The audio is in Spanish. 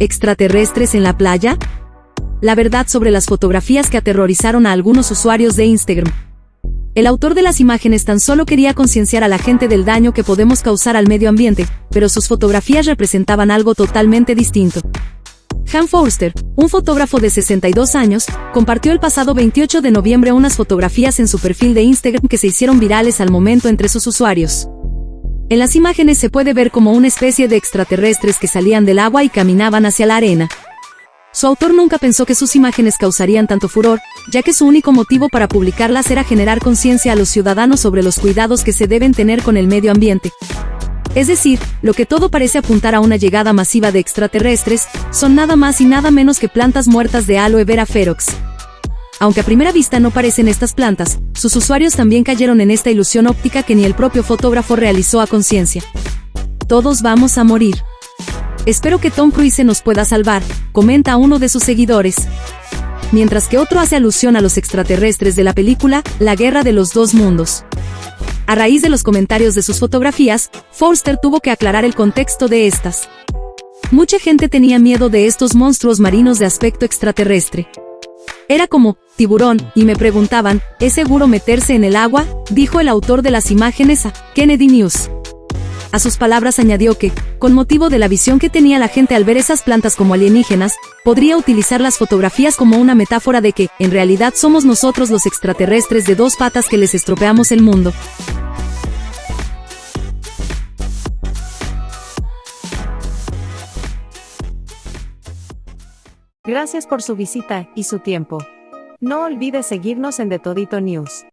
¿Extraterrestres en la playa? La verdad sobre las fotografías que aterrorizaron a algunos usuarios de Instagram. El autor de las imágenes tan solo quería concienciar a la gente del daño que podemos causar al medio ambiente, pero sus fotografías representaban algo totalmente distinto. Han Forster, un fotógrafo de 62 años, compartió el pasado 28 de noviembre unas fotografías en su perfil de Instagram que se hicieron virales al momento entre sus usuarios. En las imágenes se puede ver como una especie de extraterrestres que salían del agua y caminaban hacia la arena. Su autor nunca pensó que sus imágenes causarían tanto furor, ya que su único motivo para publicarlas era generar conciencia a los ciudadanos sobre los cuidados que se deben tener con el medio ambiente. Es decir, lo que todo parece apuntar a una llegada masiva de extraterrestres, son nada más y nada menos que plantas muertas de aloe vera ferox. Aunque a primera vista no parecen estas plantas, sus usuarios también cayeron en esta ilusión óptica que ni el propio fotógrafo realizó a conciencia. Todos vamos a morir. Espero que Tom Cruise nos pueda salvar, comenta uno de sus seguidores. Mientras que otro hace alusión a los extraterrestres de la película La Guerra de los Dos Mundos. A raíz de los comentarios de sus fotografías, Forster tuvo que aclarar el contexto de estas. Mucha gente tenía miedo de estos monstruos marinos de aspecto extraterrestre. Era como, tiburón, y me preguntaban, ¿es seguro meterse en el agua? dijo el autor de las imágenes a Kennedy News. A sus palabras añadió que, con motivo de la visión que tenía la gente al ver esas plantas como alienígenas, podría utilizar las fotografías como una metáfora de que, en realidad somos nosotros los extraterrestres de dos patas que les estropeamos el mundo. Gracias por su visita y su tiempo. No olvide seguirnos en The Todito News.